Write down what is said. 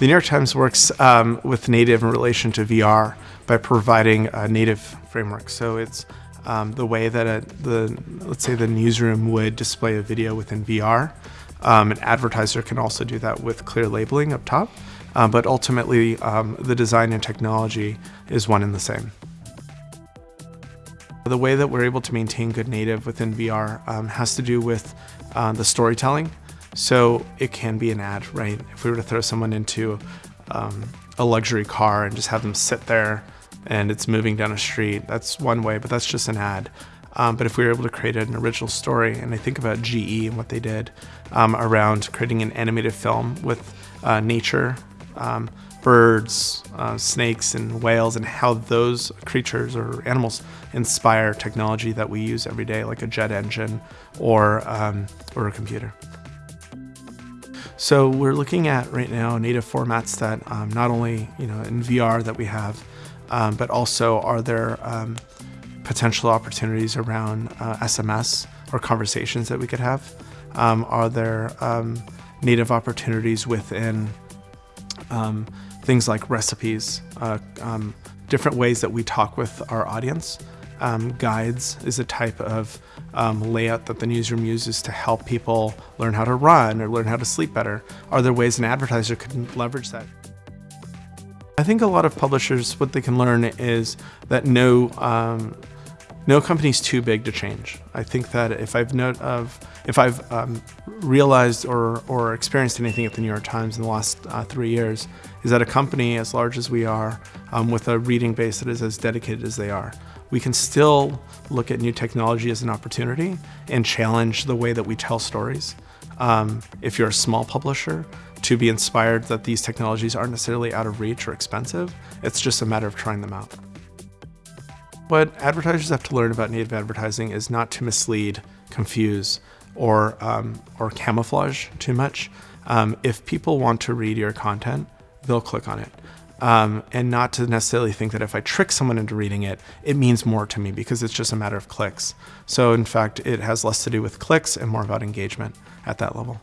The New York Times works um, with native in relation to VR by providing a native framework. So it's um, the way that a, the, let's say the newsroom would display a video within VR. Um, an advertiser can also do that with clear labeling up top, uh, but ultimately um, the design and technology is one and the same. The way that we're able to maintain good native within VR um, has to do with uh, the storytelling. So it can be an ad, right? If we were to throw someone into um, a luxury car and just have them sit there and it's moving down a street, that's one way, but that's just an ad. Um, but if we were able to create an original story, and I think about GE and what they did um, around creating an animated film with uh, nature, um, birds, uh, snakes, and whales, and how those creatures or animals inspire technology that we use every day, like a jet engine or, um, or a computer. So we're looking at right now native formats that um, not only you know in VR that we have, um, but also are there um, potential opportunities around uh, SMS or conversations that we could have? Um, are there um, native opportunities within things like recipes, uh, different ways that we talk with our audience? Um, guides is a type of um, layout that the newsroom uses to help people learn how to run or learn how to sleep better. Are there ways an advertiser could leverage that? I think a lot of publishers, what they can learn is that no, um, no company's too big to change. I think that if I've if I've um, realized or, or experienced anything at the New York Times in the last uh, three years, is that a company as large as we are, um, with a reading base that is as dedicated as they are, we can still look at new technology as an opportunity and challenge the way that we tell stories. Um, if you're a small publisher, to be inspired that these technologies aren't necessarily out of reach or expensive, it's just a matter of trying them out. What advertisers have to learn about native advertising is not to mislead, confuse, or, um, or camouflage too much. Um, if people want to read your content, they'll click on it um, and not to necessarily think that if I trick someone into reading it, it means more to me because it's just a matter of clicks. So in fact, it has less to do with clicks and more about engagement at that level.